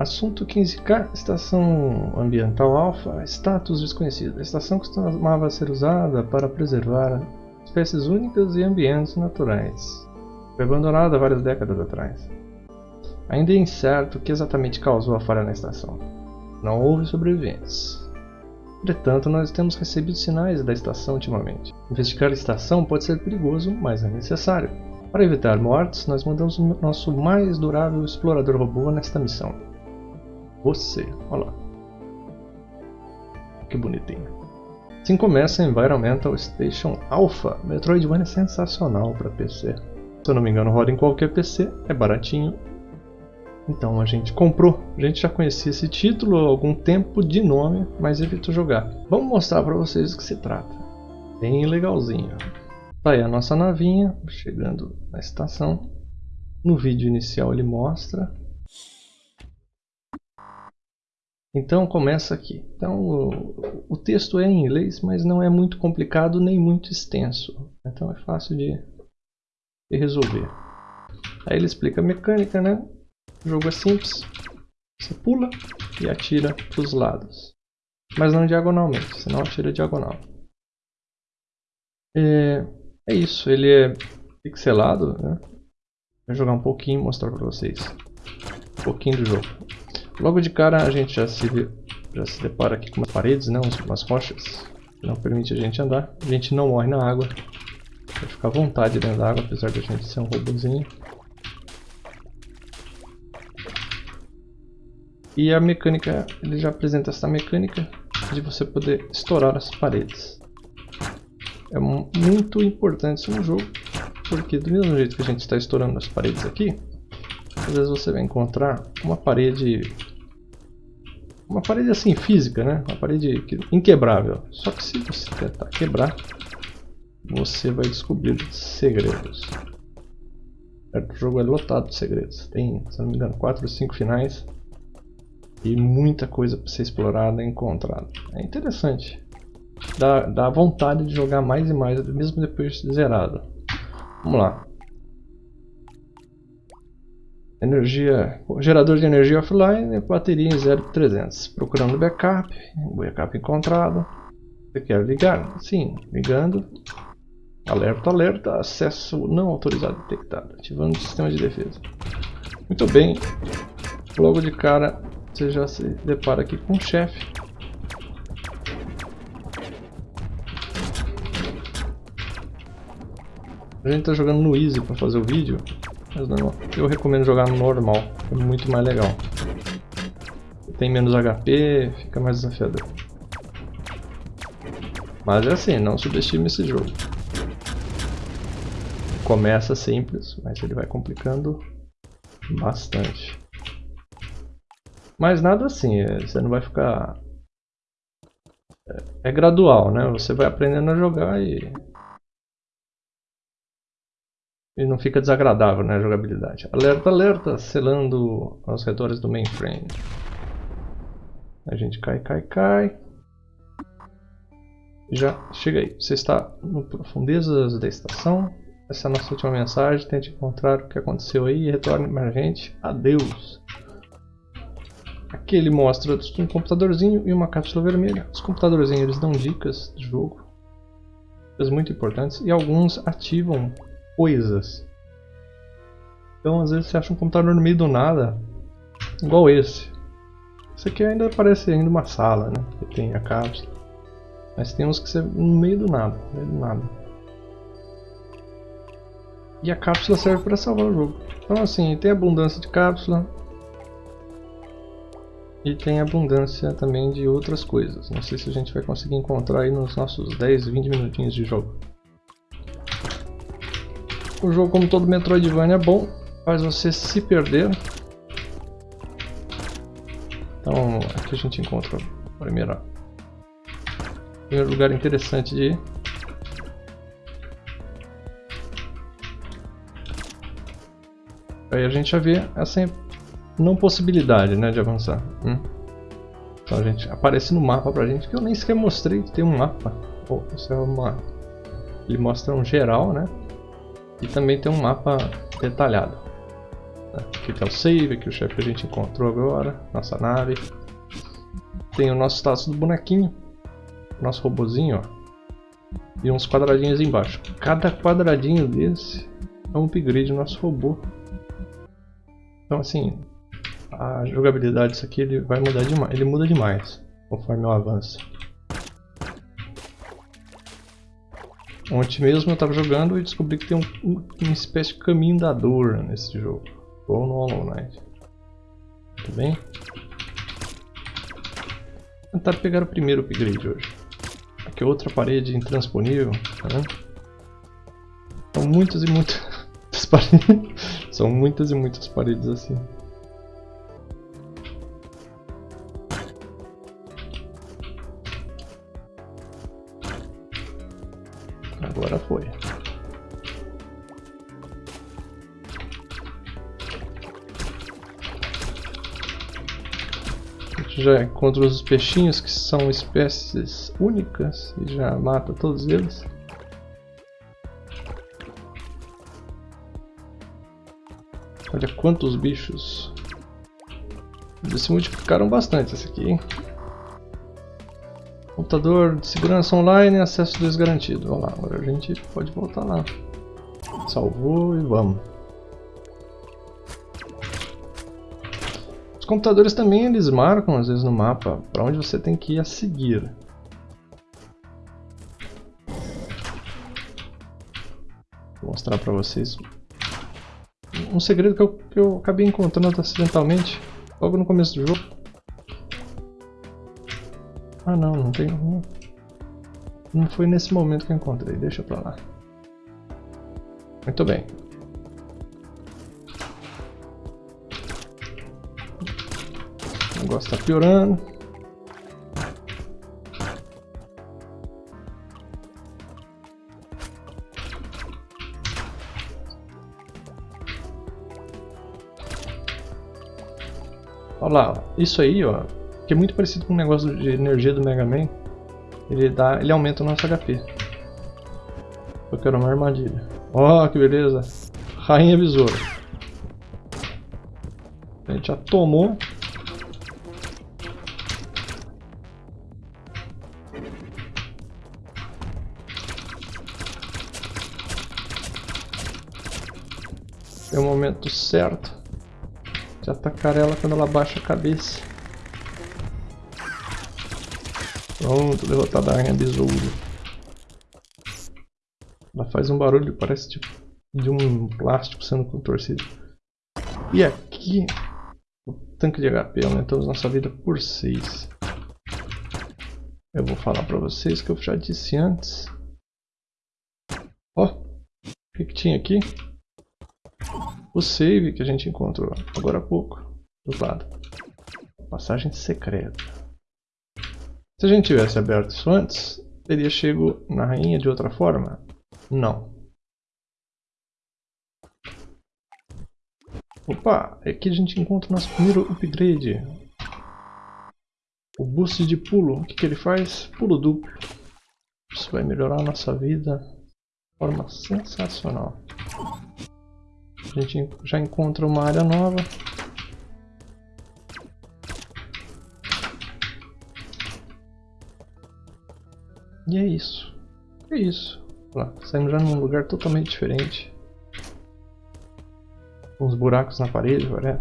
Assunto 15K, Estação Ambiental Alpha, status desconhecido. A estação costumava ser usada para preservar espécies únicas e ambientes naturais. Foi abandonada várias décadas atrás. Ainda é incerto o que exatamente causou a falha na estação. Não houve sobreviventes. Entretanto, nós temos recebido sinais da estação ultimamente. Investigar a estação pode ser perigoso, mas é necessário. Para evitar mortes, nós mandamos o nosso mais durável explorador robô nesta missão. Você, olha lá. Que bonitinho. Assim começa Environmental Station Alpha. Metroidvania é sensacional para PC. Se eu não me engano, roda em qualquer PC, é baratinho. Então a gente comprou. A gente já conhecia esse título há algum tempo de nome, mas evitou jogar. Vamos mostrar para vocês do que se trata. Bem legalzinho. Tá aí a nossa navinha, chegando na estação. No vídeo inicial ele mostra. Então começa aqui. Então o, o, texto é em inglês, mas não é muito complicado nem muito extenso. Então é fácil de, de resolver. Aí ele explica a mecânica, né? O jogo é simples. Você pula e atira para os lados. Mas não diagonalmente, senão atira diagonal. É, é isso, ele é pixelado, né? Vou jogar um pouquinho e mostrar para vocês um pouquinho do jogo. Logo de cara a gente já se, já se depara aqui com umas paredes, né? umas rochas que não permite a gente andar. A gente não morre na água, vai ficar à vontade dentro da água, apesar de a gente ser um robôzinho. E a mecânica, ele já apresenta essa mecânica de você poder estourar as paredes. É muito importante isso no jogo, porque do mesmo jeito que a gente está estourando as paredes aqui, às vezes você vai encontrar uma parede uma parede assim física, né? Uma parede inquebrável. Só que se você tentar quebrar, você vai descobrir segredos. O jogo é lotado de segredos. Tem, se não me engano, 4 ou 5 finais e muita coisa para ser explorada e encontrada. É interessante dá, dá vontade de jogar mais e mais, mesmo depois de zerado. Vamos lá. Energia, gerador de energia offline, bateria em 0,300. Procurando backup, backup encontrado. Você quer ligar? Sim, ligando. Alerta, alerta, acesso não autorizado detectado. Ativando o sistema de defesa. Muito bem. Logo de cara, você já se depara aqui com o chefe. A gente tá jogando no Easy para fazer o vídeo, mas não, eu recomendo jogar no normal, é muito mais legal. Tem menos HP, fica mais desafiador. Mas é assim, não subestime esse jogo. Começa simples, mas ele vai complicando bastante. Mas nada assim, é, você não vai ficar... É, é gradual, né? Você vai aprendendo a jogar e e não fica desagradável né, a jogabilidade. Alerta, alerta, selando as redores do mainframe. A gente cai, cai, cai. Já chega aí. Você está no profundezas da estação. Essa é a nossa última mensagem. Tente encontrar o que aconteceu aí e retorne para a gente. Adeus. Aqui ele mostra um computadorzinho e uma cápsula vermelha. Os computadorzinhos eles dão dicas de jogo. Coisas muito importantes. E alguns ativam coisas. Então às vezes você acha um computador no meio do nada, igual esse. Esse aqui ainda parece ainda uma sala, né? Que tem a cápsula. Mas tem uns que você no meio do nada, no meio do nada. E a cápsula serve para salvar o jogo. Então assim, tem abundância de cápsula. E tem abundância também de outras coisas. Não sei se a gente vai conseguir encontrar aí nos nossos 10, 20 minutinhos de jogo. O jogo, como todo Metroidvania, é bom, faz você se perder. Então, aqui a gente encontra o primeiro, primeiro lugar interessante de ir. Aí a gente já vê essa não possibilidade né, de avançar. Hum? Então a gente aparece no mapa pra gente, que eu nem sequer mostrei que tem um mapa. Oh, isso é uma... Ele mostra um geral, né? E também tem um mapa detalhado. Aqui tem o save, aqui o chefe que a gente encontrou agora, nossa nave. Tem o nosso status do bonequinho, nosso robozinho, ó. E uns quadradinhos embaixo. Cada quadradinho desse é um upgrade no nosso robô. Então assim, a jogabilidade disso aqui ele vai mudar demais, ele muda demais conforme eu avanço. Ontem mesmo eu estava jogando e descobri que tem um, um, uma espécie de caminho da dor nesse jogo. Ou no Hollow Knight. Tudo bem? Vou tentar pegar o primeiro upgrade hoje. Aqui outra parede intransponível. Tá São muitas e muitas paredes. São muitas e muitas paredes assim. Já encontra os peixinhos que são espécies únicas e já mata todos eles. Olha quantos bichos. Eles se multiplicaram bastante esse aqui, hein? Computador de segurança online, acesso desgarantido. Vamos lá, agora a gente pode voltar lá. Salvou e vamos. Computadores também eles marcam às vezes no mapa para onde você tem que ir a seguir. Vou mostrar para vocês um segredo que eu, que eu acabei encontrando acidentalmente logo no começo do jogo. Ah não, não tem... Não, foi nesse momento que eu encontrei, deixa pra lá. Muito bem. O negócio tá piorando. Olha lá, isso aí, ó, que é muito parecido com o negócio de energia do Mega Man. Ele, dá, ele aumenta o nosso HP. Eu quero uma armadilha. Ó, oh, que beleza. Rainha Besouro. A gente já tomou. É o momento certo de atacar ela quando ela baixa a cabeça. Pronto, derrotada a rainha besouro. Ela faz um barulho, parece tipo de um plástico sendo contorcido. E aqui, o tanque de HP aumentamos nossa vida por 6. Eu vou falar pra vocês que eu já disse antes. Ó, o que, que tinha aqui? O save que a gente encontrou agora há pouco, do lado. Passagem secreta. Se a gente tivesse aberto isso antes, teria chego na rainha de outra forma? Não. Opa, aqui a gente encontra o nosso primeiro upgrade. O boost de pulo. O que, que ele faz? Pulo duplo. Isso vai melhorar a nossa vida de forma sensacional. A gente já encontra uma área nova. E é isso. É isso. Lá, saímos já num lugar totalmente diferente. Uns buracos na parede, parece.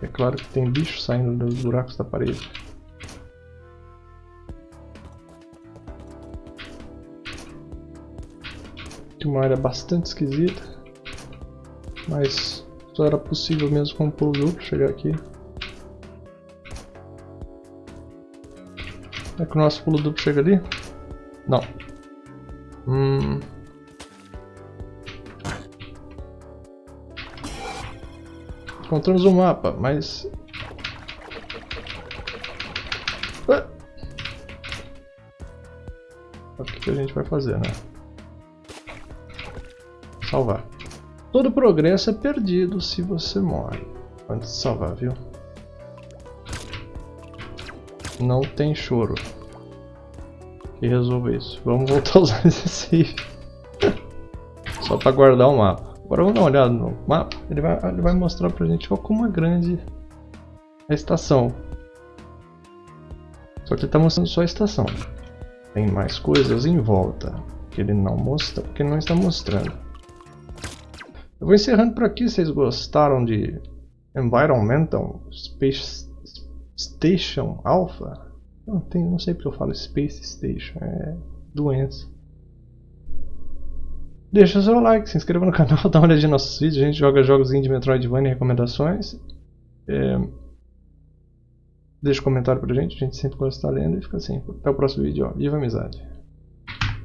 É claro que tem bicho saindo dos buracos da parede. Uma área bastante esquisita. Mas só era possível mesmo com o pulo duplo chegar aqui. É que o nosso pulo duplo chega ali? Não. Hum... Encontramos um mapa, mas... O que a gente vai fazer, né? Salvar. Todo progresso é perdido se você morre. Antes de salvar, viu? Não tem choro. Que resolva isso. Vamos voltar a usar esse save. Só para guardar o mapa. Agora vamos dar uma olhada no mapa. Ele vai, ele vai mostrar pra gente ó, como é grande a estação. Só que ele está mostrando só a estação. Tem mais coisas em volta que ele não mostra, porque ele não está mostrando. Eu vou encerrando por aqui. Vocês gostaram de Environmental Space Station Alpha? Não, tem, não sei porque eu falo Space Station. É doença. Deixa o seu like, se inscreva no canal, dá uma olhadinha nos nossos vídeos. A gente joga jogos de Metroidvania e recomendações. É... Deixa um comentário pra gente, a gente sempre gosta de estar lendo e fica assim. Até o próximo vídeo, ó. Viva a amizade!